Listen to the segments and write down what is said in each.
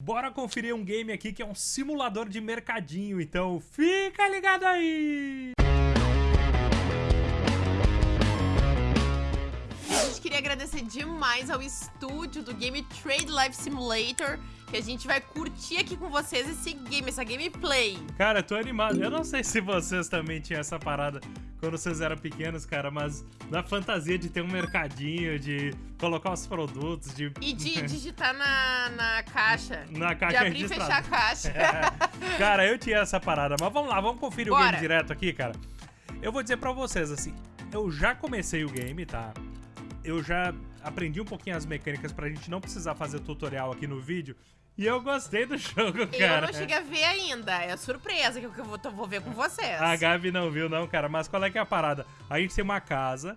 Bora conferir um game aqui que é um simulador de mercadinho, então fica ligado aí! Queria agradecer demais ao estúdio do Game Trade Life Simulator, que a gente vai curtir aqui com vocês esse game, essa gameplay. Cara, tô animado. Eu não sei se vocês também tinham essa parada quando vocês eram pequenos, cara, mas da fantasia de ter um mercadinho, de colocar os produtos, de... E de digitar na, na caixa. Na caixa De abrir e fechar a caixa. É. Cara, eu tinha essa parada, mas vamos lá, vamos conferir o Bora. game direto aqui, cara. Eu vou dizer pra vocês, assim, eu já comecei o game, tá? Eu já aprendi um pouquinho as mecânicas pra gente não precisar fazer tutorial aqui no vídeo. E eu gostei do jogo, cara. Eu não cheguei a ver ainda, é surpresa que eu vou, vou ver com vocês. A Gabi não viu, não, cara. Mas qual é que é a parada? A gente tem uma casa,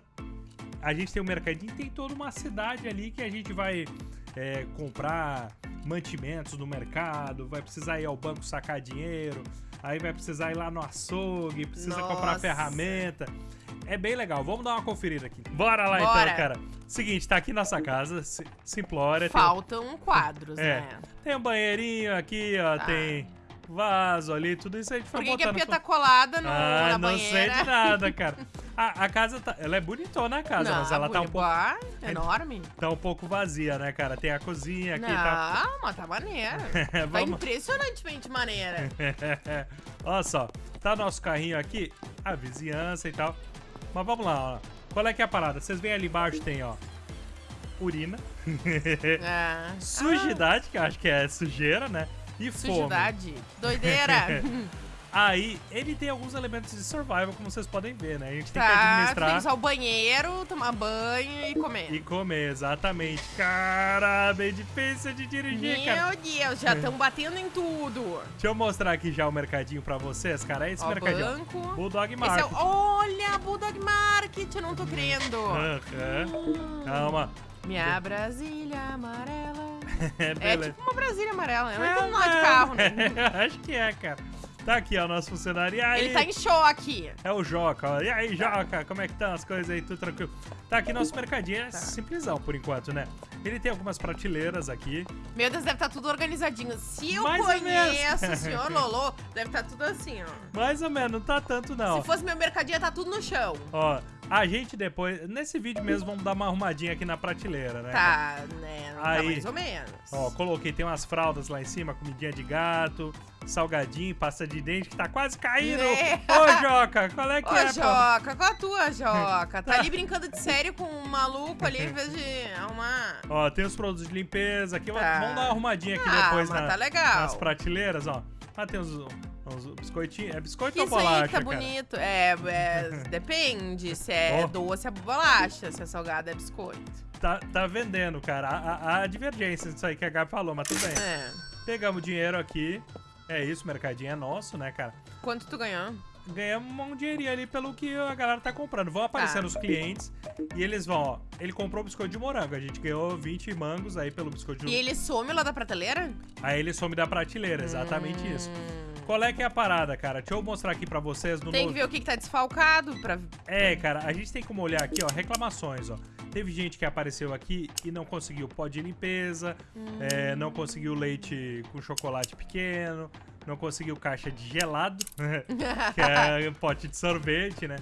a gente tem um mercadinho, tem toda uma cidade ali que a gente vai é, comprar mantimentos no mercado, vai precisar ir ao banco sacar dinheiro, aí vai precisar ir lá no açougue, precisa comprar Nossa. ferramenta. É bem legal, vamos dar uma conferida aqui. Bora lá Bora. então, cara. Seguinte, tá aqui nossa casa, si- Simplória. tem um- Faltam quadros, É. né? Tem um banheirinho aqui, ó, Tá. tem vaso ali, tudo isso a gente Por foi que, que a pia tá colada no, Ah, na não banheira? sei de nada, cara. A, a casa tá. Ela é bonitona a casa, Não, mas ela tá um, pouco, Ah, enorme. tá um pouco vazia, né, cara? Tem a cozinha aqui e tal. Não, mas tá maneira. tá Vamos. impressionantemente maneira. Olha só, tá nosso carrinho aqui, a vizinhança e tal. Mas vamos lá, ó. Qual é que é a parada? Vocês veem ali embaixo tem, ó, urina, Ah, sujidade, que eu acho que é sujeira, né? E ah, fome. sujidade. Doideira. Aí, ele tem alguns elementos de survival, como vocês podem ver, né? A gente tem que tá, tu tem que administrar usar o banheiro, tomar banho e comer. e comer, exatamente. Cara, bem difícil de dirigir, cara. Meu Deus, já estão batendo em tudo. Deixa eu mostrar aqui já o mercadinho pra vocês, cara. É esse Ó, mercadinho. banco. Bulldog Esse é Market. o... Olha, Bulldog Market, eu não tô crendo. Aham. Calma. Minha Brasília amarela. É, É tipo uma Brasília amarela, é É, um nó de carro, né? Acho que é, cara. Tá aqui, ó, nosso funcionário. E aí? Ele tá em choque. É o Joca, ó. E aí, Joca, como é que estão as coisas aí? Tudo tranquilo? Tá aqui nosso mercadinho, é Tá. simplesão por enquanto, né? Ele tem algumas prateleiras aqui. Meu Deus, deve estar tudo organizadinho. Se eu Mais conheço o senhor Lolo, deve estar tudo assim, ó. Mais ou menos, não tá tanto não. Se fosse meu mercadinho, tá tudo no chão. Ó, a gente depois, nesse vídeo mesmo, vamos dar uma arrumadinha aqui na prateleira, né? Tá, né? Tá Aí. mais ou menos. Ó, coloquei, tem umas fraldas lá em cima, comidinha de gato, salgadinho, pasta de dente que tá quase caindo. É. Ô, Joca, qual é que Ô, é, pô? Joca, qual a tua, Joca? Tá Tá. ali brincando de sério com um maluco ali em vez de arrumar. Ó, tem os produtos de limpeza aqui, Tá. vamos dar uma arrumadinha aqui Ah, depois na- tá legal. nas prateleiras, ó. Ah, tem uns, uns biscoitinhos, é biscoito Que ou isso aí bolacha, tá bonito. É, é, depende se é Ó. doce, é bolacha, se é salgado, é biscoito. Tá, tá vendendo, cara. A, a- a divergência disso aí que a Gabi falou, mas tudo bem. É. Pegamos dinheiro aqui. É isso, o mercadinho é nosso, né, cara? Quanto tu ganhou? ganhamos um dinheirinho ali pelo que a galera tá comprando. Vão aparecendo os clientes e eles vão, ó. Ele comprou biscoito de morango. A gente ganhou 20 mangos aí pelo biscoito de E ele some lá da prateleira? Aí ele some da prateleira, exatamente isso. Hum. Qual é que é a parada, cara? Deixa eu mostrar aqui pra vocês no Tem que ver o que, que tá desfalcado pra. É, cara, a gente tem como olhar aqui, ó, reclamações, ó. Teve gente que apareceu aqui e não conseguiu pó de limpeza, é, não conseguiu leite com chocolate pequeno, não conseguiu caixa de gelado, que é um pote de sorvete, né?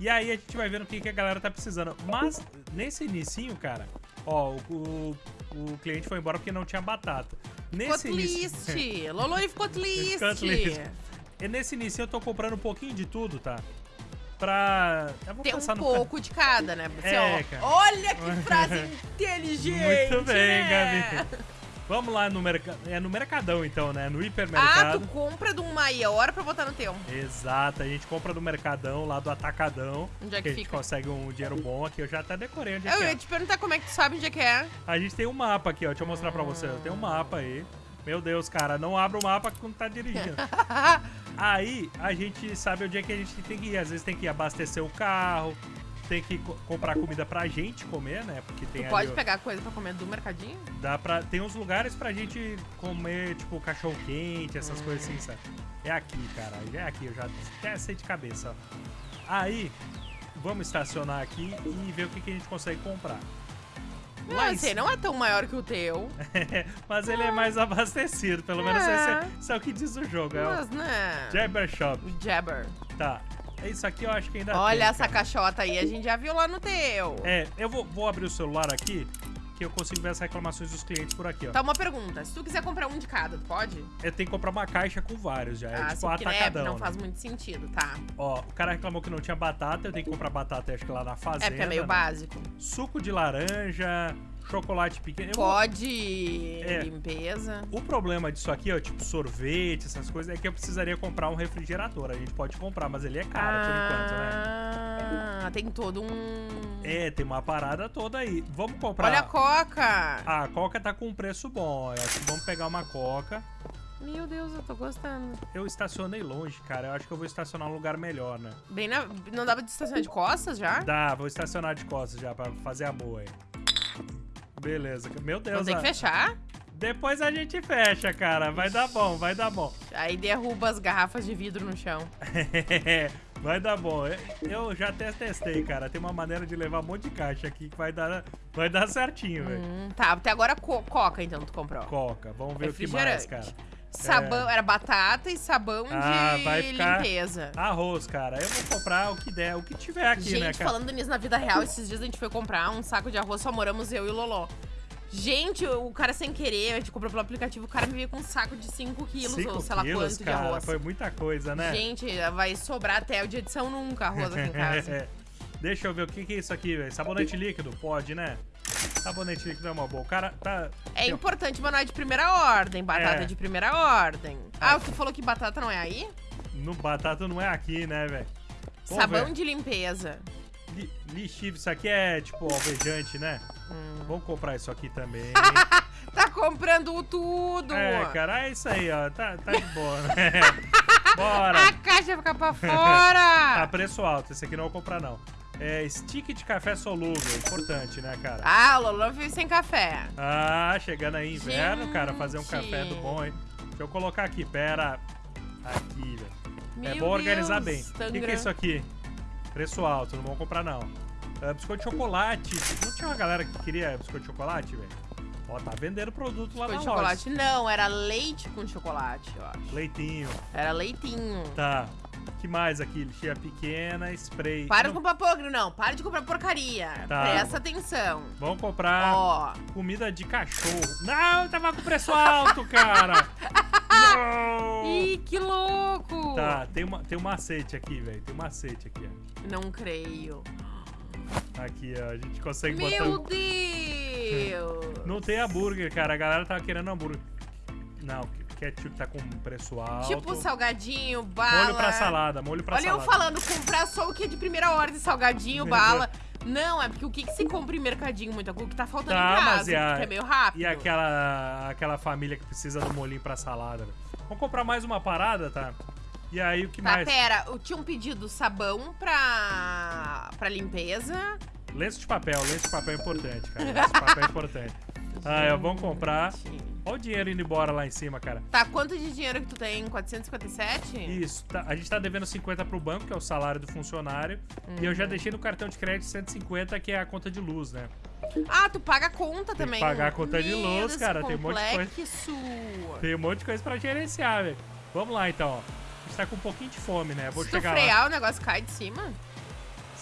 E aí a gente vai vendo o que, que a galera tá precisando. Mas, nesse inicinho, cara, ó, o, o, o cliente foi embora porque não tinha batata. Ficou Nesse início... triste. Lolo ficou triste. Ficou triste. E nesse início eu tô comprando um pouquinho de tudo, tá? Pra... Tem um pouco de cada, né? Assim, É, ó. Olha que frase inteligente. Muito bem, né? Gabi. Vamos lá no mercado. É no mercadão, então, né? No Ah, hipermercado. tu compra de um maior pra botar no teu. Exato, a gente compra do mercadão, lá do atacadão. Onde é que que a gente consegue um dinheiro bom aqui. Eu já até decorei onde é Eu que ia é. te perguntar como é que tu sabe onde é que é. A gente tem um mapa aqui, ó. Deixa eu mostrar pra você. Tem um mapa aí. Meu Deus, cara, não abra o mapa quando tá dirigindo. Aí a gente sabe onde é que a gente tem que ir. Às vezes tem que abastecer o carro, tem que co- comprar comida pra gente comer, né? Porque tem Tu ali pode o- pegar coisa pra comer do mercadinho? Dá pra, tem uns lugares pra gente comer, tipo, cachorro quente, essas Hum. coisas assim, sabe? É aqui, cara. É aqui, eu já até sei de cabeça. Aí, vamos estacionar aqui e ver o que, que a gente consegue comprar. Não, Lá esse aí não é tão maior que o teu. Mas ele é mais abastecido, pelo menos É. esse é, isso é o que diz o jogo. É Mas, né? o Jabber Shop. Jabber. Tá. Isso aqui eu acho que ainda Olha tem, essa cara. caixota aí, a gente já viu lá no teu. É, eu vou, vou abrir o celular aqui, que eu consigo ver as reclamações dos clientes por aqui, ó. Tá, uma pergunta. Se tu quiser comprar um de cada, tu pode? Eu tenho que comprar uma caixa com vários já. É ah, tipo sim, porque né, atacadão. não né? faz muito sentido, tá? Ó, o cara reclamou que não tinha batata, eu tenho que comprar batata, acho que lá na fazenda. É, porque é meio né? básico. Suco de laranja, chocolate pequeno. Pode É. limpeza. O problema disso aqui, ó, tipo sorvete, essas coisas, é que eu precisaria comprar um refrigerador. A gente pode comprar, mas ele é caro por enquanto, né? Ah, tem todo um... É, tem uma parada toda aí. Vamos comprar. Olha a coca. Ah, a Coca tá com um preço bom. Eu acho que vamos pegar uma Coca. Meu Deus, eu tô gostando. Eu estacionei longe, cara. Eu acho que eu vou estacionar num lugar melhor, né? Bem na... Não dava de estacionar de costas já? Dá, vou estacionar de costas já pra fazer a boa aí. Beleza. Meu Deus. Vamos ter que fechar? Depois a gente fecha, cara. Vai dar bom, vai dar bom. Aí derruba as garrafas de vidro no chão. vai dar bom. Eu- Eu já até testei, cara. Tem uma maneira de levar um monte de caixa aqui que vai dar, vai dar certinho, velho. Hum, tá, até agora co- coca então tu comprou. Coca. Vamos ver o que mais, cara. Sabão, era batata e sabão Ah, de vai ficar- limpeza. Arroz, cara. Eu vou comprar o que der, o que tiver aqui, gente, né, cara? falando nisso na vida real, esses dias a gente foi comprar um saco de arroz, só moramos eu e o Loló. Gente, o cara sem querer, a gente comprou pelo aplicativo, o cara me veio com um saco de 5 quilos Cinco ou sei lá quilos, quanto de cara. arroz. Foi muita coisa, né? Gente, vai sobrar até o dia de São Nunca arroz aqui em casa. Deixa eu ver o que, que é isso aqui, velho. Sabonete líquido? Pode, né? Sabonete líquido é uma boa. O cara tá. É importante, mas não é de primeira ordem. Batata É. de primeira ordem. Ah, tu falou que batata não é aí? No batata não é aqui, né, velho? Sabão de limpeza. Li- Lixívio, isso aqui é tipo alvejante, né? Hum. Vamos comprar isso aqui também. Tá comprando tudo! é, cara, é isso aí, ó. Tá, tá de boa, né? Bora! A caixa fica pra Tá fora! preço alto, esse aqui não vou comprar, não. É stick de café solúvel, importante, né, cara? ah, o Lolo veio sem café. Ah, chegando aí inverno, cara, fazer um Gente. café do bom, hein? Deixa eu colocar aqui, pera. Aqui, velho. É bom organizar Deus, bem. O que, que é isso aqui? Preço alto, não vamos comprar não. Ah, biscoito de chocolate. Não tinha uma galera que queria biscoito de chocolate, velho? Ó, tá vendendo produto lá Biscoito de na loja. chocolate? Não, era leite com chocolate, eu acho. Leitinho. Era leitinho. Tá. Que mais aqui? Lixeira pequena, spray. Para de Não- comprar pogre, não. Para de comprar porcaria. Tá. Presta atenção. Vamos comprar Ó, comida de cachorro. Não, tava com preço alto, cara. Não. Ih, que louco! Tá, tem, uma, tem um macete aqui, velho. Tem um macete aqui, ó. Não creio. Aqui, ó. A gente consegue botar. Meu Deus! Não tem hambúrguer, cara. A galera tava querendo hambúrguer. Não, ketchup tá com preço alto. Tipo salgadinho, bala. Molho pra salada, molho pra Olha eu salada. falando, comprar só o que é de primeira ordem, salgadinho, bala. Não, é porque o que, que se compra em mercadinho muito? É o que tá faltando Tá, em mas casa, e a- é meio rápido. E aquela, aquela família que precisa do molhinho pra salada. velho. Vamos comprar mais uma parada, tá? E aí, o que Tá, mais? pera, eu tinha um pedido sabão pra, pra limpeza. Lenço de papel, lenço de papel é importante, cara. Lenço de papel é importante. Ah, é, vamos comprar. Olha o dinheiro indo embora lá em cima, cara. Tá, quanto de dinheiro que tu tem? 457? Isso, tá- a gente tá devendo 50 pro banco, que é o salário do funcionário. E eu já deixei no cartão de crédito 150, que é a conta de luz, né? Ah, tu paga a conta que também. pagar a conta de luz, Deus, cara, tem um monte de coisa. complexo. Tem um monte de coisa pra gerenciar, velho. Vamos lá, então, ó. A gente tá com um pouquinho de fome, né? Vou Se tu chegar lá. frear, o negócio cai de cima?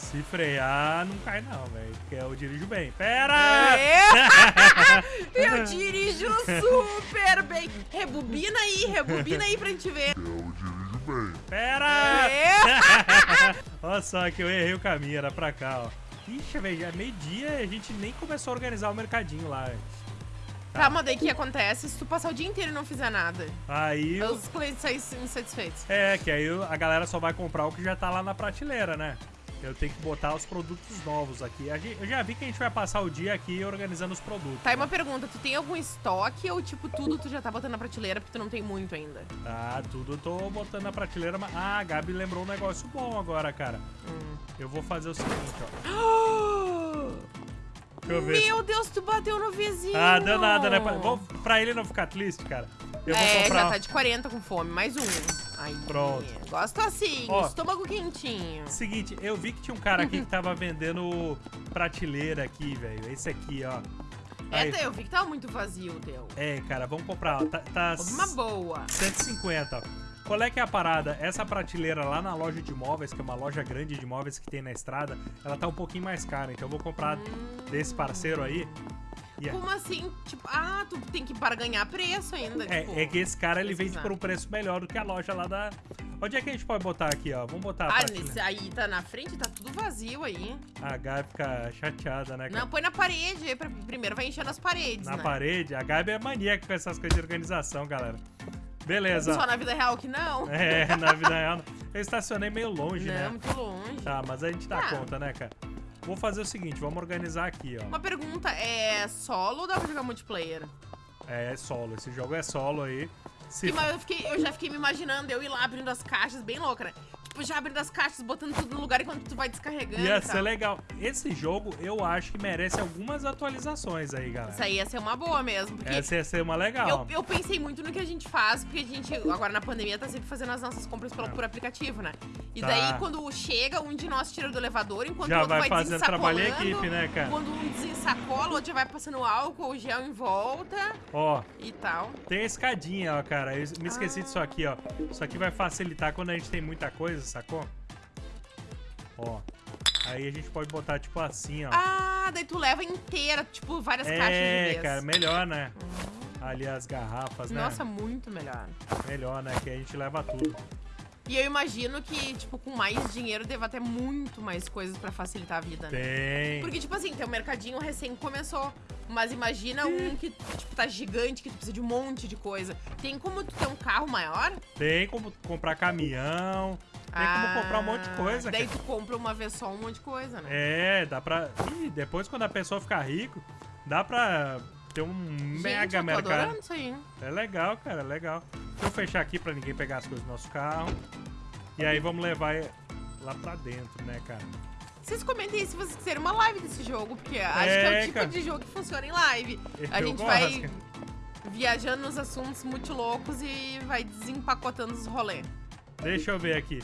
Se frear, não cai não, velho. Porque eu dirijo bem. Pera! É. Eu dirijo super bem. Rebobina aí, rebobina aí pra gente ver. Pera! É. Olha só que eu errei o caminho, era pra cá, ó. Ixi, velho, já é meio-dia e a gente nem começou a organizar o mercadinho lá, velho. Tá, mas daí o que acontece se tu passar o dia inteiro e não fizer nada? Aí, eu- Os clientes saem insatisfeitos. é, que aí a galera só vai comprar o que já tá lá na prateleira, né? Eu tenho que botar os produtos novos aqui. Eu já vi que a gente vai passar o dia aqui organizando os produtos. Tá, e uma pergunta, tu tem algum estoque ou tipo tudo tu já tá botando na prateleira porque tu não tem muito ainda? Ah, tudo eu tô botando na prateleira. Mas... Ah, a Gabi lembrou um negócio bom agora, cara. Hum. Eu vou fazer o seguinte, ó. Deixa eu ver. Meu Deus, tu bateu no vizinho! Ah, deu nada, né? Pra, vou- pra ele não ficar triste, cara. Eu vou é, comprar. já tá de 40 com fome, mais um. Aí. Pronto. Gosto assim, Ó. estômago quentinho. Seguinte, eu vi que tinha um cara aqui que tava vendendo prateleira aqui, velho. Esse aqui, ó. Aí. Eu vi que tava muito vazio o teu. É, cara, vamos comprar. Tá, tá Uma boa. 150, ó. Qual é que é a parada? Essa prateleira lá na loja de móveis, que é uma loja grande de móveis que tem na estrada, ela tá um pouquinho mais cara. Então eu vou comprar desse parceiro aí. É- Como assim? Tipo, ah, tu tem que barganhar preço ainda. tipo, É, é que esse cara ele vende pesquisar. por um preço melhor do que a loja lá da. Onde é que a gente pode botar aqui, ó? Vamos botar a Ah, nesse aí tá na frente, tá tudo vazio aí. A Gabi fica chateada, né, cara? Não, põe na parede Primeiro vai enchendo as paredes, Na né? parede. A Gabi é maníaca com essas coisas de organização, galera. Beleza. Só na vida real que não. É, na vida real. Eu estacionei meio longe, não, né? muito longe. Tá, mas a gente dá Ah. conta, né, cara? Vou fazer o seguinte, vamos organizar aqui, ó. Uma pergunta, é solo ou dá pra jogar multiplayer? É solo, esse jogo é solo aí. Se Porque, mas eu, fiquei- eu já fiquei me imaginando, eu ir lá abrindo as caixas, bem louca, né? Tipo, já abrindo as caixas, botando tudo no lugar enquanto tu vai descarregando. ia ser tal. legal. Esse jogo eu acho que merece algumas atualizações aí, galera. Isso aí ia ser uma boa mesmo, porque Essa ia ser uma legal. eu, eu pensei muito no que a gente faz, porque a gente, agora na pandemia, tá sempre fazendo as nossas compras pelo, por aplicativo, né? E Tá. daí, quando chega, um de nós tira do elevador, enquanto Já o outro vai vai, fazendo trabalho em desensacolando. equipe, né, cara? Quando um desensacola, o outro já vai passando álcool, gel em volta Ó, e tal. tem a escadinha, ó, cara. Eu me esqueci Ah. disso aqui, ó. Isso aqui vai facilitar quando a gente tem muita coisa, sacou? Ó. Aí a gente pode botar, tipo, assim, ó. Ah, daí tu leva inteira, tipo, várias caixas de é, cara, melhor, né? Ali as garrafas, né? Nossa, muito melhor. Melhor, né? Que a gente leva tudo. E eu imagino que, tipo, com mais dinheiro deva ter muito mais coisas pra facilitar a vida, né? Tem. Porque, tipo assim, teu mercadinho recém começou. Mas imagina um que, tipo, tá gigante, que tu precisa de um monte de coisa. Tem como tu ter um carro maior? Tem como comprar caminhão. Tem como comprar um monte de coisa, Ah, Daí cara. tu compra uma vez só um monte de coisa, né? É, dá pra. Ih, depois quando a pessoa ficar rico, dá pra ter um Gente, mega eu tô mercado. isso aí. É legal, cara, é legal. Deixa eu fechar aqui pra ninguém pegar as coisas do nosso carro. E aí vamos levar lá pra dentro, né, cara? Vocês comentem aí se vocês quiserem uma live desse jogo, porque acho que É, é o tipo cara. de jogo que funciona em live. A Eu gente gosto, vai cara. viajando nos assuntos muito loucos e vai desempacotando os rolês. Deixa eu ver aqui.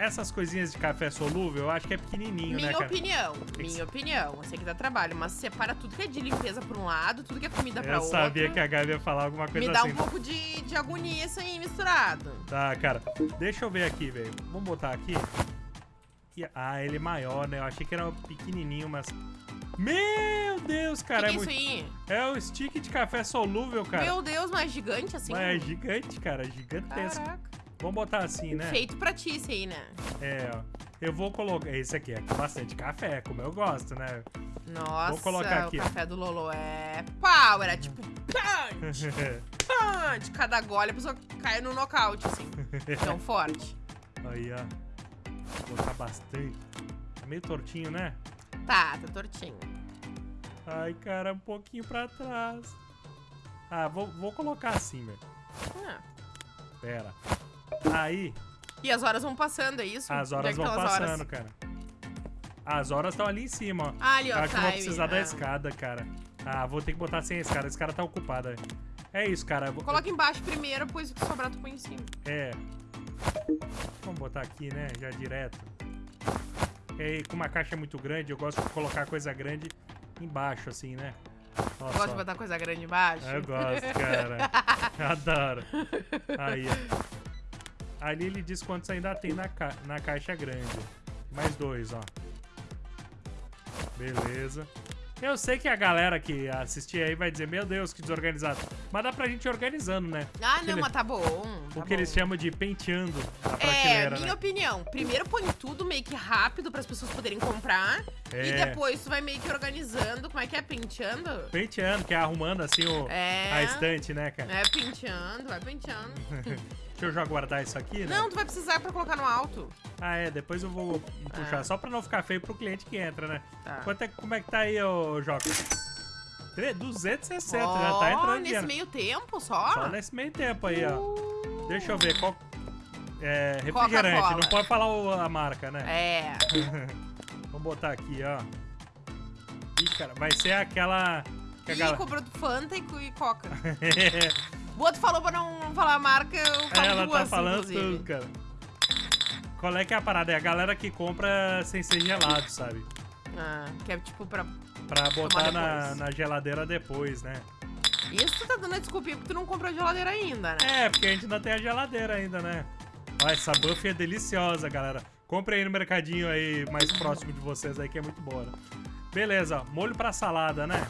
Essas coisinhas de café solúvel, eu acho que é pequenininho, né, Minha cara? opinião, que minha opinião. Eu sei que dá trabalho, mas separa tudo que é de limpeza pra um lado, tudo que é comida pra Eu outro. sabia que a Gabi ia falar alguma coisa Me dá assim. um pouco de, de agonia isso aí misturado. Tá, cara. Deixa eu ver aqui, velho. Vamos botar aqui. Ah, ele é maior, né? Eu achei que era pequenininho, mas... Meu Deus, que, cara. que é é, isso muito... aí? é o stick de café solúvel, cara. Meu Deus, mas gigante assim? Mas é gigante, cara. Gigantesco. Caraca. Vamos botar assim, né? Feito pra ti esse aí, né? É, ó. Eu vou colocar... Esse aqui é bastante café, como eu gosto, né? Nossa, colocar aqui. o café do Lolo é pau, era tipo punch, punch. Cada gole a pessoa cai no nocaute, assim. Tão forte. Aí, ó. Vou botar bastante. Tá meio tortinho, né? Tá, tá tortinho. Ai, cara, um pouquinho pra trás. Ah, vou, vou colocar assim, velho. Ah. Pera. Aí, E as horas vão passando, é isso? as é horas vão as horas? passando, cara. As horas estão ali em cima, ó. Ah, ali, ó, Acho que vou precisar da Ah. escada, cara. Ah, vou ter que botar sem a escada. Esse cara tá ocupado. É isso, cara. Coloca embaixo primeiro, depois o que sobrar tu põe em cima. É. Vamos botar aqui, né? Já direto. E aí, com uma caixa muito grande, eu gosto de colocar coisa grande embaixo, assim, né? Nossa, Gosta de botar coisa grande embaixo? Eu gosto, cara. Adoro. Aí, ó. Ali ele diz quantos ainda tem na, ca... na caixa grande. Mais dois, ó. Beleza. Eu sei que a galera que assistir aí vai dizer, meu Deus, que desorganizado. Mas dá pra gente ir organizando, né? Ah, não, mas tá bom. O tá que eles bom. chamam de penteando a É, prateleira, minha né? opinião. Primeiro põe tudo meio que rápido as pessoas poderem comprar. E É. depois tu vai meio que organizando. Como é que é? Penteando? Penteando, que é arrumando assim o... É. a estante, né, cara? É, penteando, vai penteando. Deixa eu já guardar isso aqui, né? Não, tu vai precisar pra colocar no alto. Ah, é, depois eu vou puxar, Ah. só pra não ficar feio pro cliente que entra, né? Tá. Quanto é, como é que tá aí, ô Joca? Tre- 260, já Ó, tá entrando nesse dinheiro. meio tempo só? Só nesse meio tempo aí, ó. Uh, Deixa eu ver, qual... É, refrigerante, não pode falar o- a marca, né? É. Vamos botar aqui, ó. Ih, cara, vai ser aquela... Que Ih, galera... comprou Fanta e, e Coca. O outro falou pra não não falar a marca, eu falo Ela duas, tá falando inclusive. tudo, cara. Qual é que é a parada? É a galera que compra sem ser gelado, sabe? Ah, que é tipo pra... Pra botar na, na geladeira depois, né? Isso tu tá dando a desculpinha porque tu não comprou a geladeira ainda, né? É, porque a gente ainda tem a geladeira ainda, né? Ó, essa buff é deliciosa, galera. Compre aí no mercadinho aí mais próximo de vocês aí, que é muito boa. né? Beleza, molho pra salada, né?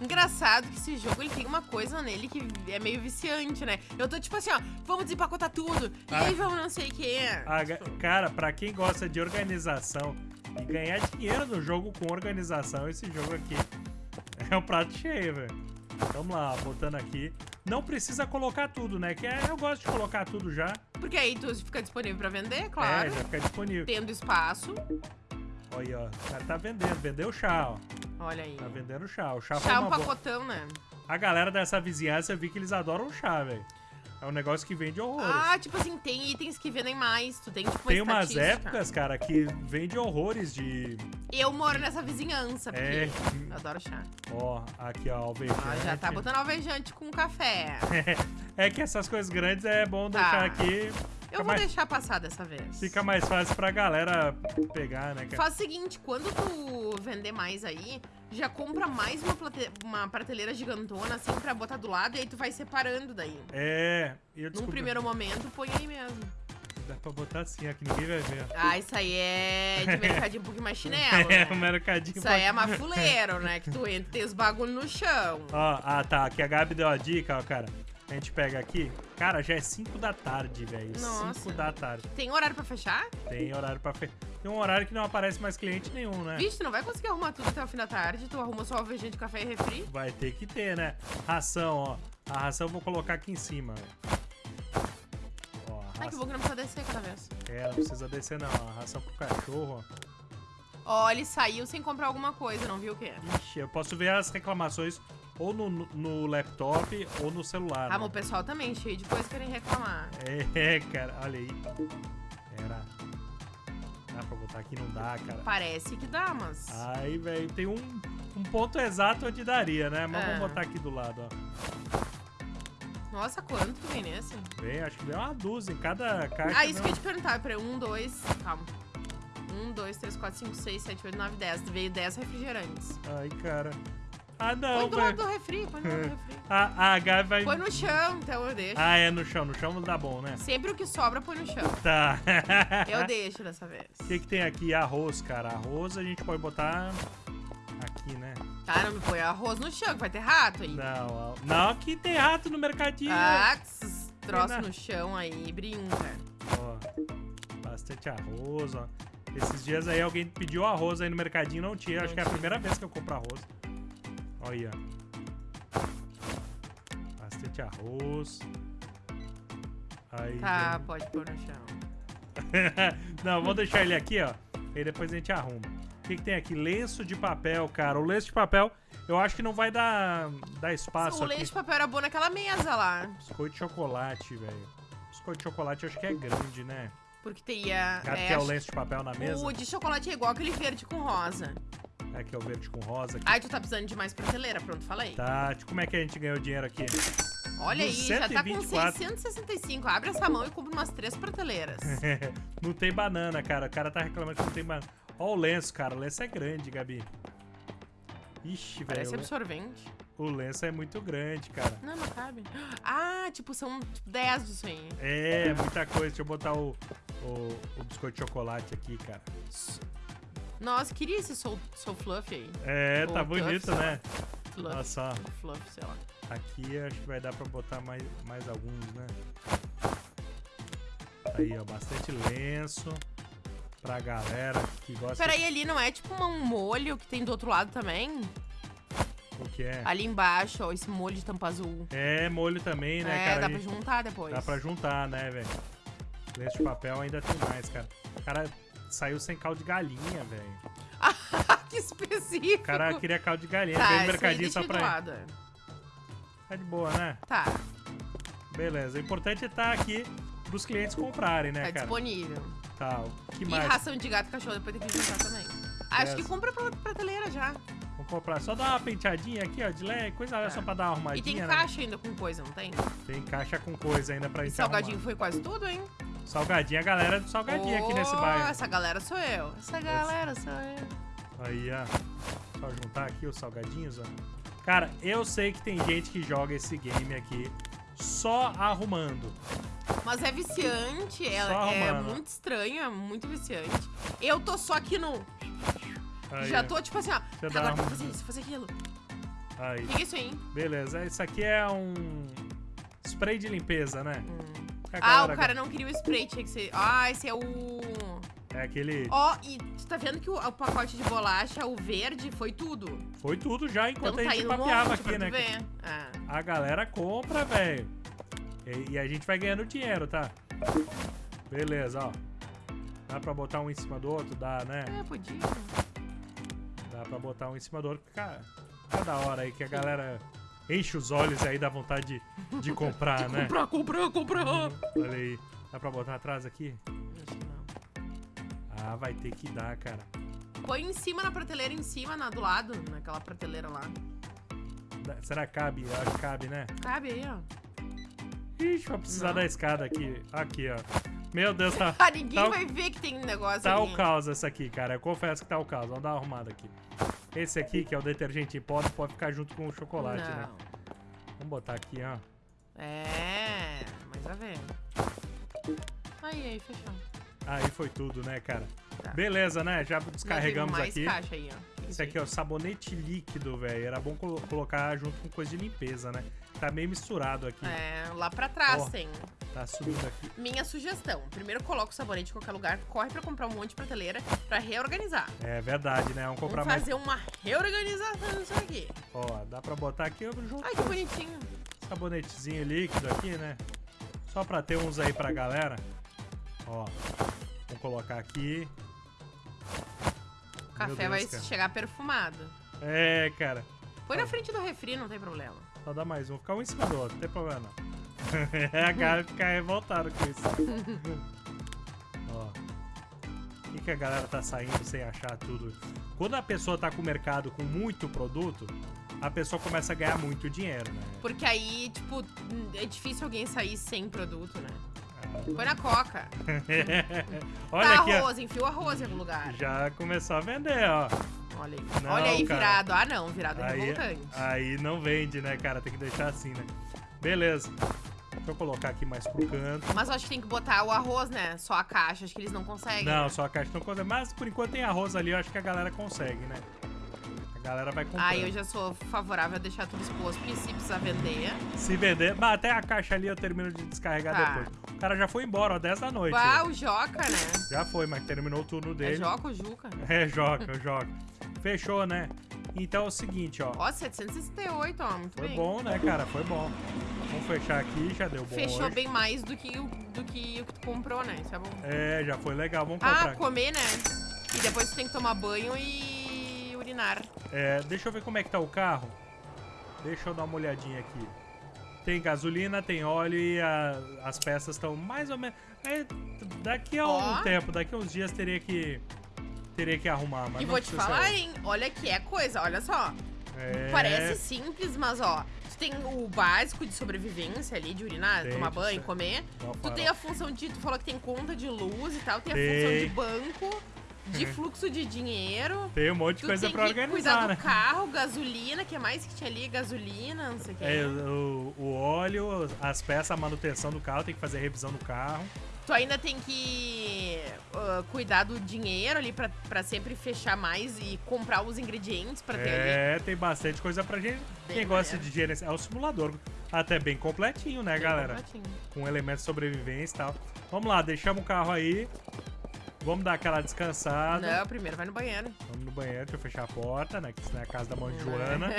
Engraçado que esse jogo ele tem uma coisa nele que é meio viciante, né? Eu tô tipo assim, ó, vamos desempacotar tudo. E Ah. aí vamos não sei o que. A ga- cara, pra quem gosta de organização e ganhar dinheiro no jogo com organização, esse jogo aqui é um prato cheio, velho. Vamos lá, botando aqui. Não precisa colocar tudo, né? Que é- eu gosto de colocar tudo já. Porque aí tu fica disponível pra vender, É, claro. já fica disponível. Tendo espaço. Olha, aí, ó. O cara tá vendendo. Vendeu chá, ó. Olha aí. Tá vendendo chá. O chá, Chá uma um boa. pacotão, né? A galera dessa vizinhança, eu vi que eles adoram chá, velho. É um negócio que vende horrores. Ah, tipo assim, tem itens que vendem mais. Tu tem tipo uma Tem umas épocas, cara, que vende horrores de. Eu moro nessa vizinhança, porque É. eu adoro chá. Ó, aqui, ó, alvejante. Ó, já tá botando alvejante com café. É que essas coisas grandes é bom Tá. deixar aqui. Eu vou mais, deixar passar dessa vez. fica mais fácil pra galera pegar, né, cara? Faz o seguinte, quando tu vender mais aí, já compra mais uma, uma prateleira gigantona, assim, pra botar do lado, e aí tu vai separando daí. É, eu Num descobri. primeiro momento, põe aí mesmo. Dá pra botar assim, ó, que ninguém vai ver. Ah, isso aí é de mercadinho um pouquinho mais chinelo, É, né? mercadinho. Isso aí é mafuleiro, né? Que tu entra e tem os bagulho no chão. Ó, ah, tá. Aqui a Gabi deu a dica, ó, cara. A gente pega aqui. Cara, já é 5 da tarde, velho. Nossa. 5 da tarde. Tem horário pra fechar? Tem horário pra fe... Tem um horário que não aparece mais cliente nenhum, né? Vixe, tu não vai conseguir arrumar tudo até o fim da tarde. Tu arruma só alvejante de café e refri. Vai ter que ter, né? Ração, ó. A ração eu vou colocar aqui em cima, velho. Ai, que bom que não precisa descer cada vez. É, não precisa descer, não. A ração pro cachorro, ó. Ó, ele saiu sem comprar alguma coisa, não viu o quê? Ixi, eu posso ver as reclamações ou no, no laptop ou no celular. Ah, né? mas o pessoal também, cheio de coisa querem reclamar. É, cara, olha aí. Era. Dá pra botar aqui? Não dá, cara. Parece que dá, mas. Aí, velho, tem um, um ponto exato onde daria, né? Mas É. vamos botar aqui do lado, ó. Nossa, quanto que vem nesse? Vem, acho que vem uma dúzia em cada caixa. Ah, isso que eu né? ia te perguntar. Peraí, um, dois. Calma. Um, dois, três, quatro, cinco, seis, sete, oito, nove, dez. Veio dez refrigerantes. Ai, cara. Ah, Põe não, do lado do refri, põe do lado do refri. A, a Gabi vai. Põe no chão, então eu deixo. Ah, é no chão. No chão dá bom, né? Sempre o que sobra, põe no chão. Tá. Eu deixo dessa vez. O que, que tem aqui? Arroz, cara. Arroz a gente pode botar aqui, né? Tá, não me põe arroz no chão, que vai ter rato aí. Não, não, aqui tem rato no mercadinho. Ah, que esses troços no chão aí, brinca. Ó, bastante arroz, ó. Esses dias aí alguém pediu arroz aí no mercadinho, não tinha. Acho que é a primeira vez que eu compro arroz. Olha aí, ó. Bastante arroz. Aí, Tá, pode pôr no chão. não, vou deixar ele aqui, ó. E depois a gente arruma. O que, que tem aqui? Lenço de papel, cara. O lenço de papel, eu acho que não vai dar, dar espaço o aqui. leite de papel era bom naquela mesa lá. Biscoito de chocolate, velho. Biscoito de chocolate eu acho que é grande, né? Porque teria. Gato é, quer o lenço de papel na mesa? O de chocolate é igual aquele verde com rosa. É que é o verde com rosa aqui. Ai, tu tá precisando de mais prateleira, pronto, falei. Tati, como é que a gente ganhou dinheiro aqui? Olha aí, já tá com 124. 665. Abre essa mão e compra umas três prateleiras. não tem banana, cara. O cara tá reclamando que não tem banana. Ó o lenço, cara. O lenço é grande, Gabi. Ixi, velho. Parece absorvente. O lenço é muito grande, cara. Não, não cabe. Ah, tipo, são tipo, 10 disso aí. É, muita coisa. Deixa eu botar o, o, o biscoito de chocolate aqui, cara. Nossa, queria esse Soul, soul Fluff aí. É, tá Ou Tuff, bonito, né? Fluff. Olha só. Fluff, sei lá. Aqui acho que vai dar pra botar mais, mais alguns, né? Aí, ó, bastante lenço pra galera que gosta. Peraí, ali não é tipo um molho que tem do outro lado também? O que é? Ali embaixo, ó, esse molho de tampa azul. É, molho também, né, é, cara? dá A pra juntar depois. Dá pra juntar, né, velho? Lenço de papel ainda tem mais, cara. Cara saiu sem caldo de galinha, velho. que específico. O cara queria caldo de galinha. tá, veio no mercadinho só pra ele. é. Tá de boa, né? Tá, Beleza. O importante é estar aqui pros clientes comprarem, né, tá cara? disponível. Tá, o que E mais? ração de gato e cachorro depois tem que juntar também. Acho Yes. que compra pra prateleira já. Vamos comprar. Só dar uma penteadinha aqui, ó, de leve, coisa Tá. só pra dar uma E tem arrumadinha, né? caixa ainda com coisa, não tem? Tem caixa com coisa ainda pra E gente salgadinho arrumar. foi quase tudo, hein? Salgadinho, a galera do salgadinho aqui nesse Oh, bairro. Essa galera sou eu. Essa galera sou eu. Aí, ó. Só juntar aqui os salgadinhos, ó. Cara, eu sei que tem gente que joga esse game aqui só arrumando. Mas é viciante, é, é muito estranho, é muito viciante. Eu tô só aqui no. Aí, já tô tipo assim, ó. Tá, agora uma- fazer isso, fazer aquilo. Aí. O que é isso aí? Beleza, isso aqui é um spray de limpeza, né? Hum. A Ah, o cara não queria o spray, tinha que ser. Ah, esse é o. É aquele. Ó, e tu tá vendo que o, o pacote de bolacha, o verde, foi tudo. Foi tudo já Então enquanto a tá gente papeava longe aqui, né? ver. Ah. A galera compra, velho. E, e a gente vai ganhando dinheiro, tá? Beleza, ó. Dá pra botar um em cima do outro? Dá, né? É, podia. Dá pra botar um em cima do outro. Cara, cada hora aí que a galera enche os olhos aí, dá vontade de, de comprar, né? Comprar, comprar, comprar. Olha aí. Dá pra botar atrás aqui? Acho que não. Ah, vai ter que dar, cara. Põe em cima na prateleira, em cima, na, do lado, naquela prateleira lá. Dá- Será que cabe? Eu Acho que cabe, né? Cabe aí, ó. Ixi, vai precisar Não. da escada aqui. Aqui, ó. Meu Deus, tá, Ah, ninguém Tá o- vai ver que tem negócio tá ali. o caos essa aqui, cara. Eu confesso que tá o caos. Vamos dar uma arrumada aqui. Esse aqui, que é o detergente em pó, pode ficar junto com o chocolate, não. né? Vamos botar aqui, ó. É, mas vai ver. Aí, aí, fechou. Aí foi tudo, né, cara? Tá. Beleza, né? Já descarregamos mais aqui. caixa aí, ó. Esse aqui é o sabonete líquido, velho. Era bom colo- colocar junto com coisa de limpeza, né? Tá meio misturado aqui. É, lá pra trás Ó. tem. Tá subindo aqui. Minha sugestão. Primeiro coloca o sabonete em qualquer lugar, corre pra comprar um monte de prateleira pra reorganizar. É verdade, né? Vamos comprar Vamos mais. fazer uma reorganização disso aqui. Ó, dá pra botar aqui junto Ai, que bonitinho. sabonetezinho líquido aqui, né? Só pra ter uns aí pra galera. Ó, vamos colocar aqui. O café Deus, vai cara. chegar perfumado. É, cara. Põe na frente do refri, não tem problema. Só dá mais um. Ficar um em cima do outro, não tem problema não. É, a galera fica revoltada com isso. Ó. O que, que a galera tá saindo sem achar tudo? Quando a pessoa tá com o mercado com muito produto, a pessoa começa a ganhar muito dinheiro, né? Porque aí, tipo, é difícil alguém sair sem produto, né? Ah. Põe na coca. Olha tá aqui, ó. arroz, enfia o arroz em algum lugar. Já começou a vender, ó. Olha aí. Não, Olha aí, cara. virado. Ah, não, virado é Aí, revoltante. aí não vende, né, cara? Tem que deixar assim, né? Beleza. Deixa eu colocar aqui mais pro canto. Mas eu acho que tem que botar o arroz, né? Só a caixa, acho que eles não conseguem. Não, né? só a caixa não consegue. Mas por enquanto tem arroz ali, eu acho que a galera consegue, né? A galera vai comprar. Ah, eu já sou favorável a deixar tudo exposto, porque se precisar vender. Se vender. Mas até a caixa ali eu termino de descarregar Tá. depois. O cara já foi embora, ó, 10 da noite. Ah, o Joca, né? Já foi, mas terminou o turno É dele. Joca ou Juca? É, joga, joga. Fechou, né? Então é o seguinte, ó. Ó, 768, ó, muito Foi bem. bom, né, cara? Foi bom. Vamos fechar aqui, já deu bom Fechou hoje. bem mais do que, o, do que o que tu comprou, né? Isso é bom. É, já foi legal. Vamos Ah, comprar. comer, né? E depois tu tem que tomar banho e urinar. É, deixa eu ver como é que tá o carro. Deixa eu dar uma olhadinha aqui. Tem gasolina, tem óleo e a- as peças estão mais ou menos. é, daqui a um Ó. tempo, daqui a uns dias teria que teria que arrumar, mas e não vou te falar, hein? Olha que é coisa, olha só. É, Parece simples, mas ó, tu tem o básico de sobrevivência ali, de urinar, Tem, tomar banho, sei. comer. um Tu farol. tem a função de, tu falou que tem conta de luz e tal, tem a Tem. função de banco, de fluxo de dinheiro. Tem um monte de Tu coisa pra organizar, cuidar né? do carro, gasolina, que é mais que tinha ali, gasolina, não sei o que. É, o, o óleo, as peças, a manutenção do carro, tem que fazer a revisão do carro. Tu ainda tem que ah, cuidar do dinheiro ali pra, pra sempre fechar mais e comprar os ingredientes pra ter ali. É, tem bastante coisa pra gente. Bem Quem gosta de gerenciar. É o simulador. Até bem completinho, né, Bem galera? completinho. Com elementos de sobrevivência e tal. Vamos lá, deixamos o carro aí. Vamos dar aquela descansada. Não, primeiro vai no banheiro. Vamos no banheiro, deixa eu fechar a porta, né? Que isso não é a casa da mãe de? Joana.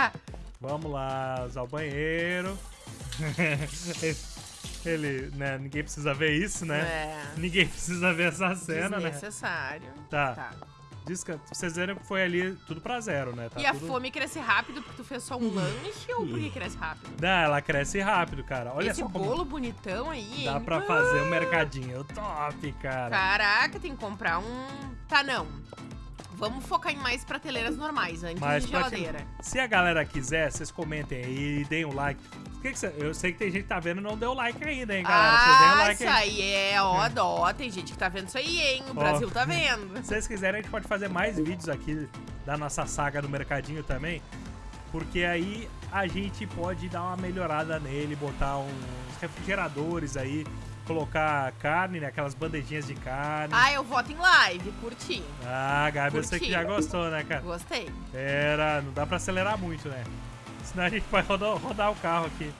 Vamos lá usar o banheiro. Ele, né? Ninguém precisa ver isso, né? É. Ninguém precisa ver essa cena, né? Desnecessário. Tá. Tá. Descansa. Vocês viram que foi ali tudo pra zero, né? Tá e a tudo... fome cresce rápido porque tu fez só um lanche ou porque cresce rápido? Não, ela cresce rápido, cara. Olha Esse só como bolo bonitão aí, dá hein? pra fazer um mercadinho top, cara. Caraca, tem que comprar um. Tá, não. Vamos focar em mais prateleiras normais antes Mais de geladeira. Se a galera quiser, vocês comentem aí e deem um like. Que que eu sei que tem gente que tá vendo e não deu like ainda, hein, galera? Ah, like isso aí. aí é, ó, dó. Tem gente que tá vendo isso aí, hein? O Brasil tá vendo. Se vocês quiserem, a gente pode fazer mais vídeos aqui da nossa saga do mercadinho também. Porque aí a gente pode dar uma melhorada nele, botar uns refrigeradores aí, colocar carne, né? Aquelas bandejinhas de carne. Ah, eu voto em live, curti. Ah, Gabi, eu sei que já gostou, né, cara? Gostei. Era, não dá pra acelerar muito, né? Senão a gente vai rodar, rodar o carro aqui.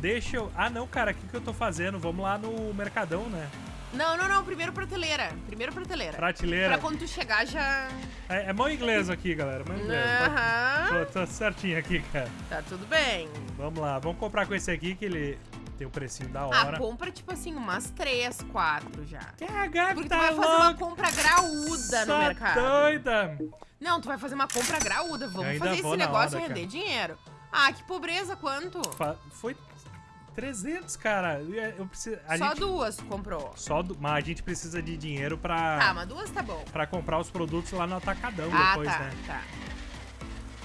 Deixa eu... Ah, não, cara, o que, que eu tô fazendo? Vamos lá no Mercadão, né? Não, não, não. Primeiro prateleira. Primeiro prateleira. Prateleira. Pra quando tu chegar já. É, é mão inglês aqui, galera. Mão inglês. Aham. Tô, tô certinho aqui, cara. Tá tudo bem. Vamos lá, vamos comprar com esse aqui que ele tem um precinho da Ah, hora. compra tipo assim, umas três, quatro já. Que a Gabi Porque tá tu vai fazer uma louca, compra graúda no tá mercado. doida. Não, tu vai fazer uma compra graúda. Vamos ainda fazer esse negócio hora, render cara. dinheiro. Ah, que pobreza, quanto? Foi 300, cara. Eu, eu preciso... Só gente... duas comprou. Só. Mas a gente precisa de dinheiro pra... Tá, mas duas tá bom. pra comprar os produtos lá no Atacadão Ah, depois, tá, né? tá.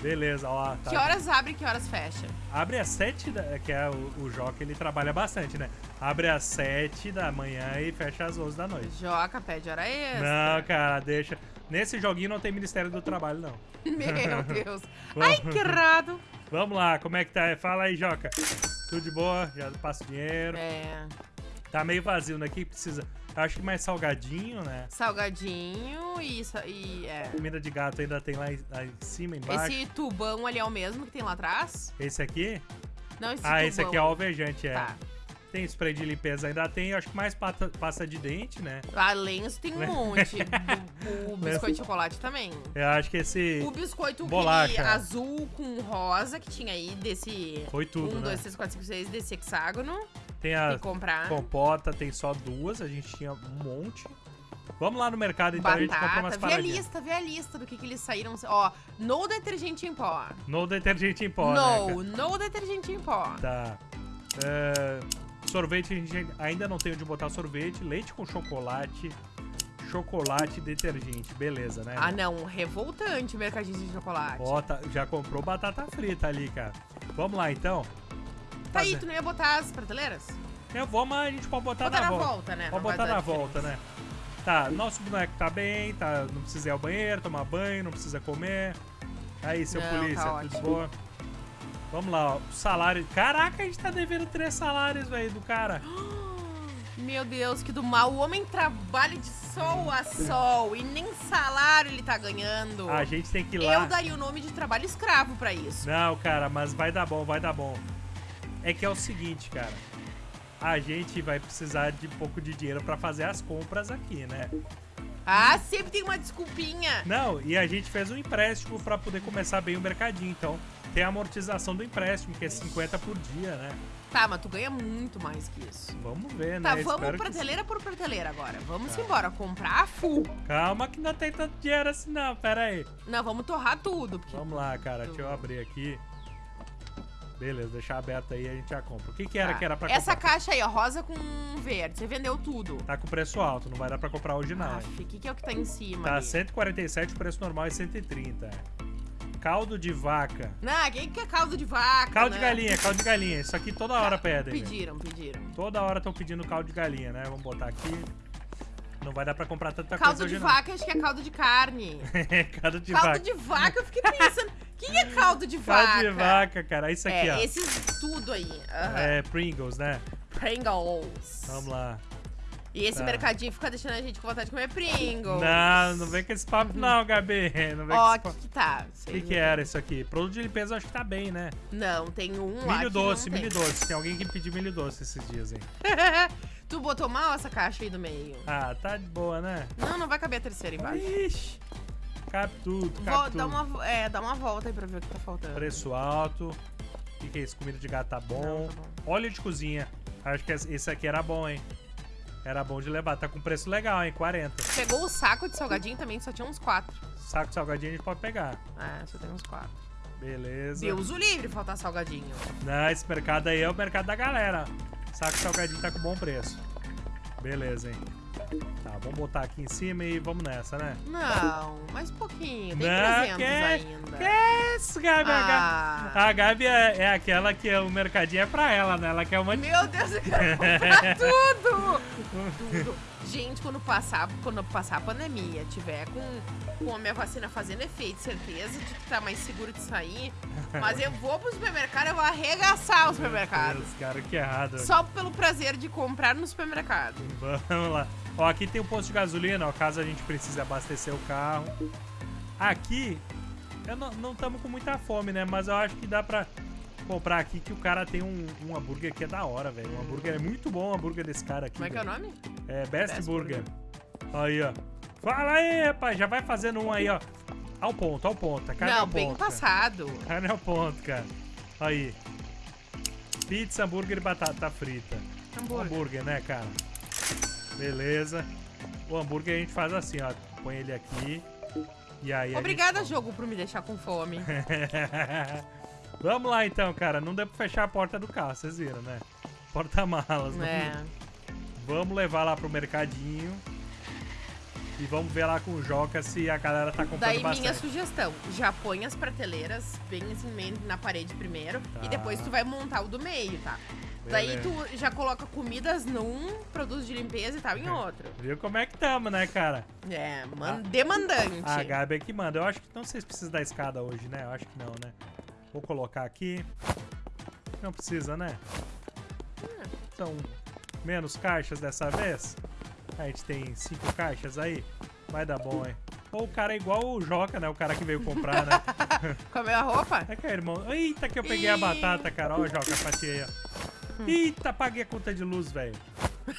Beleza, ó. Tá. Que horas abre e que horas fecha? Abre às 7 da... Que é o, o Joca, ele trabalha bastante, né? Abre às 7 da manhã e fecha às 11 da noite. Joca, pede hora extra. Não, cara, deixa. Nesse joguinho não tem Ministério do Trabalho, não. Meu Deus. Ai, que errado. Vamos lá, como é que tá? Fala aí, Joca. Tudo de boa? Já passa o dinheiro. É. Tá meio vazio, né? Que precisa? Acho que mais salgadinho, né? Salgadinho e, e é. Comida de gato ainda tem lá em, lá em cima, embaixo. Esse, Esse tubão ali é o mesmo que tem lá atrás? aqui? Não, esse ah, tubão. esse aqui é o alvejante, é. Tá. Tem spray de limpeza, ainda tem, acho que mais pata- pasta de dente, né? A Lenço tem um monte. o, o biscoito de chocolate também. Eu acho que esse O biscoito Bolacha. azul com rosa que tinha aí desse. foi tudo, um, né? dois, três, quatro, cinco, seis desse hexágono. Tem a que comprar. compota, tem só duas, a gente tinha um monte. Vamos lá no mercado, então a gente compra umas Batata. Vê a paradinhas. lista, vê a lista do que, que eles saíram. Ó, no detergente em pó. No detergente em pó, né, no, no detergente em pó. Tá. É, sorvete, a gente ainda não tem onde botar sorvete. Leite com chocolate. Chocolate e detergente. Beleza, né? Ah, não. Revoltante o mercadinho de chocolate. Ó, tá- já comprou batata frita ali, cara. Vamos lá, então. tá aí, tu não ia botar as prateleiras? Eu vou, mas a gente pode botar Botar na volta. né? Pode Não vai botar dar na diferença. volta, né? Tá, nosso boneco tá bem, tá, não precisa ir ao banheiro, tomar banho, não precisa comer. Aí, seu Não, polícia, tá tudo ótimo. boa? Vamos lá, ó. Salário. Caraca, a gente tá devendo três salários, velho, do cara. Meu Deus, que do mal. O homem trabalha de sol a sol e nem salário ele tá ganhando. A gente tem que ir lá. Eu daria o nome de trabalho escravo pra isso. Não, cara, mas vai dar bom, vai dar bom. É que é o seguinte, cara. A gente vai precisar de pouco de dinheiro pra fazer as compras aqui, né? Ah, sempre tem uma desculpinha. Não, e a gente fez um empréstimo pra poder começar bem o mercadinho. Então, tem a amortização do empréstimo, que é 50 por dia, né? Tá, mas tu ganha muito mais que isso. Vamos ver, Tá, né? vamos Espero que prateleira por prateleira agora. Vamos Tá. embora, comprar a full. Calma que não tem tanto dinheiro assim, não. Pera aí. Não, vamos torrar tudo. Porque... Vamos lá, cara. Deixa eu abrir aqui. Beleza, deixar aberto aí a gente já compra. O que que era Tá. que era pra Essa comprar? caixa aí, ó, rosa com verde. Você vendeu tudo. Tá com preço alto, não vai dar pra comprar hoje não, o que, que é o que tá em cima Tá ali? 147, o preço normal é 130. Caldo de vaca. Não, quem que é caldo de vaca? Caldo de né? galinha, caldo de galinha. Isso aqui toda hora pedem. velho. Pediram, pediram. Toda hora estão pedindo caldo de galinha, né? Vamos botar aqui. Não vai dar pra comprar tanta Caldo coisa de hoje vaca, acho que é caldo de carne. não. caldo de caldo vaca. de vaca, eu fiquei pensando. Que é caldo de vaca? Caldo de vaca, cara. Isso aqui, é, ó. esses tudo aí. aham. É Pringles, né? Pringles. Vamos lá. E esse Tá. mercadinho fica deixando a gente com vontade de comer Pringles. Não, não vem com esse papo não, Gabi. Não vem Ó, com o esse papo. que que tá? O que, que era isso aqui? Produto de limpeza eu acho que tá bem, né? Não, tem um lá Milho doce, não milho tem. doce. Tem alguém que pediu milho doce esses dias, hein? tu botou mal essa caixa aí do meio? Ah, tá de boa, né? Não, não vai caber a terceira embaixo. Ixi. Cabe tudo, cabe Vou tudo. dar uma, é, dar uma volta aí pra ver o que tá faltando. Preço alto. O que, que é isso? Comida de gato tá bom. Não, tá bom. Óleo de cozinha. Acho que esse aqui era bom, hein? Era bom de levar. Tá com preço legal, hein? 40. Pegou o saco de salgadinho também, só tinha uns quatro. Saco de salgadinho a gente pode pegar. É, só tem uns quatro. Beleza. Deus o livre faltar salgadinho. Não, esse mercado aí é o mercado da galera. Saco salgadinho tá com bom preço. Beleza, hein? Tá, vamos botar aqui em cima e vamos nessa, né? Não, mais um pouquinho. Tem Não, 300 que- ainda. Que isso, Gabi? A Gabi- Ah, A Gabi é, é aquela que o mercadinho é pra ela, né? Ela quer uma... meu Deus, eu quero comprar tudo! Tudo. Gente, quando passar, quando passar a pandemia, tiver com, com a minha vacina fazendo efeito, certeza de que tá mais seguro de sair, mas eu vou pro supermercado, eu vou arregaçar o supermercado. Deus, cara, que errado. Só pelo prazer de comprar no supermercado. Vamos lá. Ó, aqui tem um posto de gasolina, ó, caso a gente precise abastecer o carro. Aqui, eu não estamos com muita fome, né? Mas eu acho que dá pra comprar aqui que o cara tem um, um hambúrguer que é da hora, velho. Um hambúrguer é muito bom, o hambúrguer desse cara aqui. Como é que é o nome? É Best, Best Burger. Aí, ó. Fala aí, rapaz. Já vai fazendo um aí, ó. Ao ponto, ao ponto. Carne Não, ao bem ponto. cara. passado. Carne ao ponto, cara. Aí. Pizza, hambúrguer e batata frita. Hambúrguer. Hambúrguer, né, cara? Beleza. O hambúrguer a gente faz assim, ó. Põe ele aqui. E aí. Obrigada, gente jogo, por me deixar com fome. Vamos lá então, cara. Não deu pra fechar a porta do carro, vocês viram, né? Porta-malas. não- É. Vamos levar lá pro mercadinho. E vamos ver lá com o Joca se a galera tá comprando Daí bastante. minha sugestão, já põe as prateleiras bem assim na parede primeiro Tá. e depois tu vai montar o do meio, tá? Daí Beleza. tu já coloca comidas num, produtos de limpeza e tal em outro. Viu como é que tamo, né, cara? É, man demandante. A Gabi é que manda. Eu acho que não sei se precisa da escada hoje, né? Eu acho que não, né? Vou colocar aqui. Não precisa, né? São menos caixas dessa vez. A gente tem cinco caixas aí. Vai dar bom, hein? Ou o cara é igual o Joca, né? O cara que veio comprar, né? Comeu a roupa? É que é, irmão. Eita, que eu peguei a batata, cara. Ó, Joca, fatiei, ó. Hum. Eita, paguei a conta de luz, velho.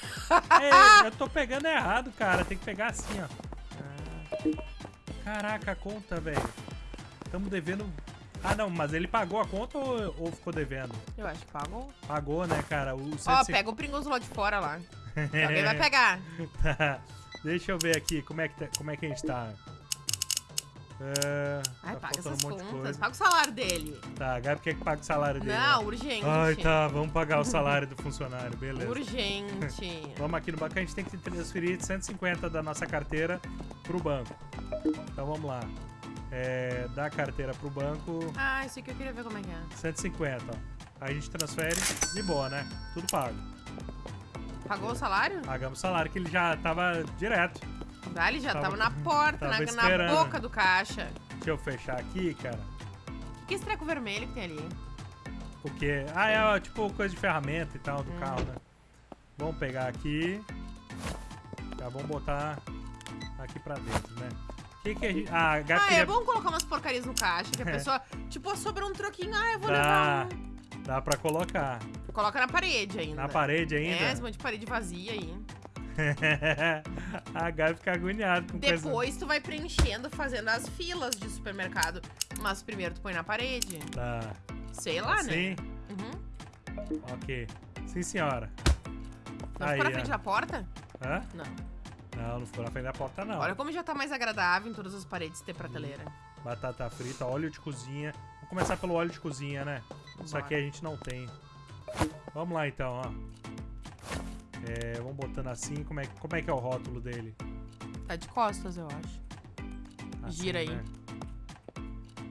É, eu tô pegando errado, cara. Tem que pegar assim, ó. Caraca, a conta, velho. Tamo devendo. Ah, não, mas ele pagou a conta ou, ou ficou devendo? Eu acho que pagou. Pagou, né, cara? O Ó, 150 pega o Pringles lá de fora lá. Alguém vai pegar. Tá. Deixa eu ver aqui como é que, tá- como é que a gente tá. É, Ai, tá paga essas um contas. Paga o salário dele. Tá, a Gabi quer que pague o salário dele. Não, né? urgente. Ai, tá, vamos pagar o salário do funcionário, beleza. Urgente. Vamos aqui no banco, a gente tem que transferir 150 da nossa carteira pro banco. Então vamos lá. É, da carteira pro banco, Ah, isso aqui eu queria ver como é que é. 150, ó. Aí a gente transfere de boa, né? Tudo pago. Pagou o salário? Pagamos o salário que ele já tava direto. Ah, ele já Tava- tava, na porta, tava na, na boca do caixa. Deixa eu fechar aqui, cara. O que, que é esse treco vermelho que tem ali? Porque. Ah, é ó, tipo coisa de ferramenta e tal do Hum. carro, né? Vamos pegar aqui. Já vamos botar aqui pra dentro, né? Que que a gente. Ah, Gabi Ah, queria- é bom colocar umas porcarias no caixa, que a pessoa, tipo, sobrou um troquinho, ah, eu vou Dá. levar Dá pra colocar. um. Coloca na parede ainda. Na parede É, ainda? esse monte de parede vazia aí. a Gabi fica agoniada com coisa. Depois tu vai preenchendo, fazendo as filas de supermercado. Mas primeiro tu põe na parede. Tá. Sei lá, Sim? né? Uhum. Ok. Sim, senhora. Não Aí, ficou na ó. frente da porta? Hã? Não. Não, não ficou na frente da porta, não. Olha como já tá mais agradável em todas as paredes ter prateleira. Batata frita, óleo de cozinha. Vamos começar pelo óleo de cozinha, né? Isso Bora. aqui a gente não tem. Vamos lá então, ó. É, vamos botando assim. Como é, como é que é o rótulo dele? Tá de costas, eu acho. Assim, Gira aí. né?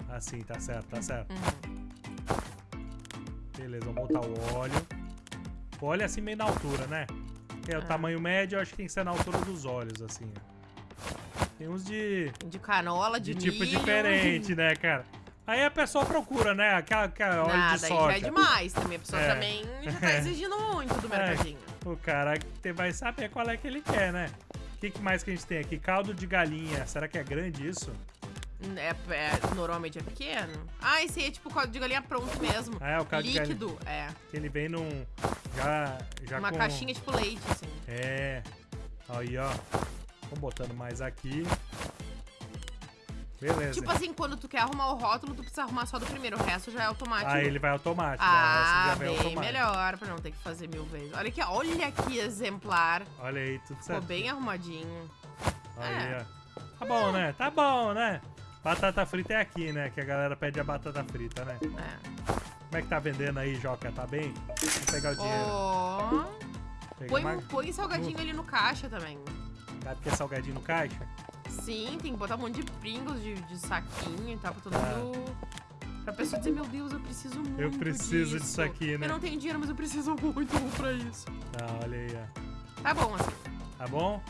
Assim, tá certo, tá certo. Uhum. Beleza, vamos botar o óleo. O óleo é assim meio na altura, né? É o Ah. tamanho médio, eu acho que tem que ser na altura dos olhos, assim. Tem uns de, De canola, de, de tipo milho. diferente, né, cara? Aí a pessoa procura, né? Aquela, aquela óleo Nada, de soja. já é demais também. A pessoa É. também já tá exigindo muito do É. mercadinho. O cara vai saber qual é que ele quer, né? O que, que mais que a gente tem aqui? Caldo de galinha. Será que é grande isso? É, é- normalmente é pequeno. Ah, esse aí é tipo caldo de galinha pronto mesmo. Ah, é o caldo de galinha. Líquido, é. Que ele vem num. Já. já Uma com... caixinha tipo leite, assim. É. Aí, ó. Vamos botando mais aqui. Beleza. Tipo assim, quando tu quer arrumar o rótulo, tu precisa arrumar só do primeiro. O resto já é automático. Aí ele vai automático. né? Ah, vem bem automático. melhor, pra não ter que fazer mil vezes. Olha aqui, ó, olha que exemplar. Olha aí, tudo Ficou certo. bem arrumadinho. Aí, É. ó. Tá bom, né? Tá bom, né? Batata frita é aqui, né? Que a galera pede a batata frita, né? É. Como é que tá vendendo aí, Joca? Tá bem? Vamos pegar o dinheiro. Pega Põe, uma- põe salgadinho ali no caixa também. Sabe que é salgadinho no caixa? Sim, tem que botar um monte de Pringles de, de saquinho e tal, pra todo Tá. mundo. Pra pessoa dizer, meu Deus, eu preciso muito. Eu preciso disso. disso aqui, né? Eu não tenho dinheiro, mas eu preciso muito pra isso. Tá, olha aí, ó. Tá bom, assim. Tá bom?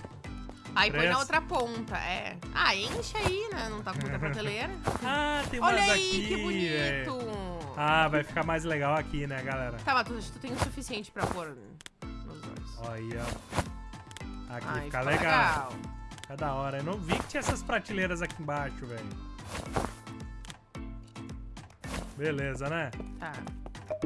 Aí põe na outra ponta, é. Ah, enche aí, né? Não tá com muita prateleira. Ah, tem umas Olha aí, aqui, que bonito. Ah, vai ficar mais legal aqui, né, galera? Tá, mas tu, tu tem o suficiente pra pôr nos aí, ó. Aqui Ai, fica ficou legal. Fica da hora. Eu não vi que tinha essas prateleiras aqui embaixo, velho. Beleza, né? Tá.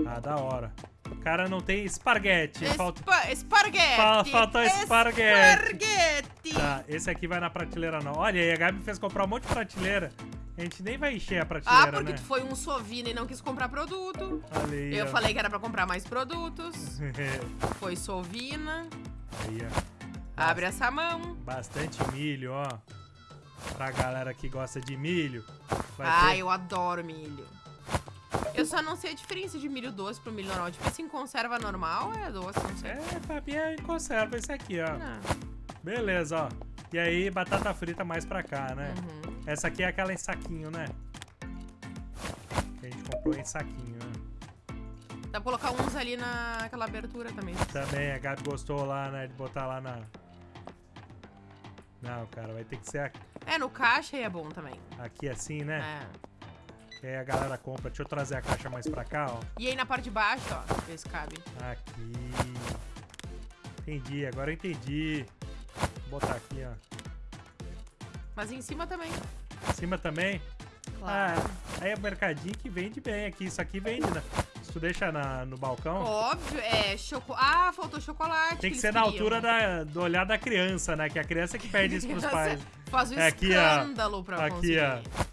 Ah, da hora. O cara não tem esparguete. Falta... Espa esparguete. Fa- faltou esparguete. Esparguete. Tá, esse aqui vai na prateleira não. Olha aí, a Gabi fez comprar um monte de prateleira. A gente nem vai encher a prateleira, Ah, porque né? tu foi um sovina e não quis comprar produto. Eu ó. falei que era pra comprar mais produtos. Foi sovina. aí, ó. Abre essa mão. Bastante milho, ó. Pra galera que gosta de milho. Ah, ter- eu adoro milho. Eu só não sei a diferença de milho doce pro milho normal. Tipo, em conserva normal é doce, não sei. É, Fabi, é em conserva esse aqui, ó. Não. Beleza, ó. E aí, batata frita mais pra cá, né? Uhum. Essa aqui é aquela em saquinho, né? Que a gente comprou em saquinho, né? Dá pra colocar uns ali naquela abertura também. Também, a Gabi gostou lá, né? De botar lá na... Não, cara, vai ter que ser aqui, É, no caixa aí é bom também. aqui assim, né? É. Que aí a galera compra. Deixa eu trazer a caixa mais pra cá, ó. E aí na parte de baixo, ó, ver se cabe. Aqui. Entendi, agora eu entendi. Vou botar aqui, ó. Mas em cima também. Em cima também. Claro. Ah, aí é o mercadinho que vende bem aqui. Isso aqui vende, né? Se tu deixa na- no balcão, Óbvio, é choco... Ah, faltou chocolate. tem que eles ser na altura da, do olhar da criança, né? Que a criança que pede isso pros pais. Faz o É aqui, ó. escândalo pra Aqui, conseguir. ó.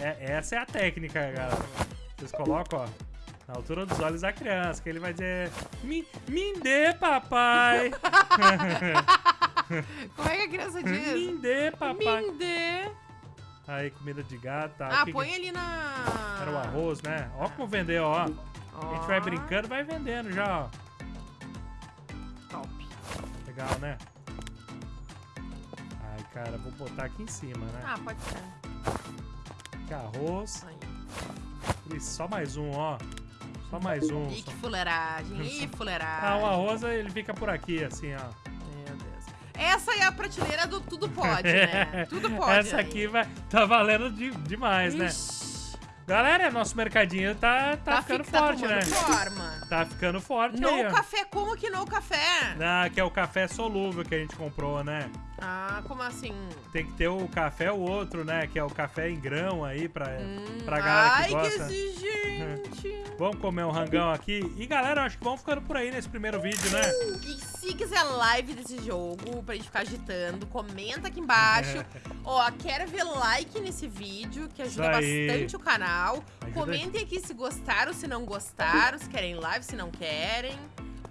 É- essa é a técnica, galera. Vocês colocam, ó. Na altura dos olhos da criança, que ele vai dizer: Me, me dê, papai! Como é que a criança diz? me dê, papai! Me dê. Aí, comida de gato, tá? Ah, Que- põe ali na... Era o arroz, né? Ó como vender, ó. A gente vai Ó, brincando, vai vendendo já, ó. Top. Legal, né? Ai, cara, vou botar aqui em cima, né? Ah, pode ser. Aqui arroz. Aí. E só mais um, ó. Só mais um. Ih, só- que fuleiragem. Ih, fuleiragem. Ah, o arroz, ele fica por aqui, assim, ó. Meu Deus. Essa é a prateleira do tudo pode, né? Tudo pode. Essa aí. aqui vai, tá valendo de- demais, né? Ixi, Galera, nosso mercadinho tá, tá, ficando fi- tá forte, né? tomando forma. Tá ficando forte No aí, ó. café, como que no café? Ah, que é o café solúvel que a gente comprou, né? Ah, como assim? Tem que ter o café o outro, né? Que é o café em grão aí pra, Hum, pra galera ai, que gosta. que exigente. Vamos comer um rangão aqui. E galera, acho que vamos ficando por aí nesse primeiro vídeo, né? E se quiser live desse jogo, pra gente ficar agitando, comenta aqui embaixo. Ó, quero ver like nesse vídeo, que ajuda bastante o canal. Ajuda Comentem aqui se gostaram, se não gostaram, se querem live, se não querem.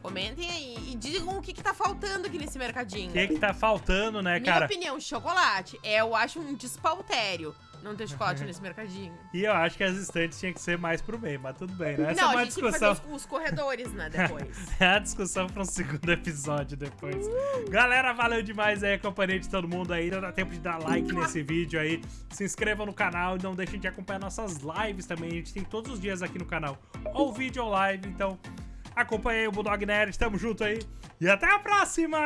Comentem aí e digam o que, que tá faltando aqui nesse mercadinho. O que que tá faltando, né, Minha cara? opinião, chocolate. É, eu acho um despautério não ter chocolate nesse mercadinho. E eu acho que as estantes tinham que ser mais pro meio, mas tudo bem, né? Essa não, é uma a gente tem que discussão. fazer os, os corredores, né, depois. É a discussão para um segundo episódio depois. Galera, valeu demais aí a companhia de todo mundo aí. Não dá tempo de dar like nesse vídeo aí. Se inscrevam no canal e não deixem de acompanhar nossas lives também. A gente tem todos os dias aqui no canal. Ou vídeo ou live. Então, acompanhe aí o Bulldog Nerd. Tamo junto aí. E até a próxima!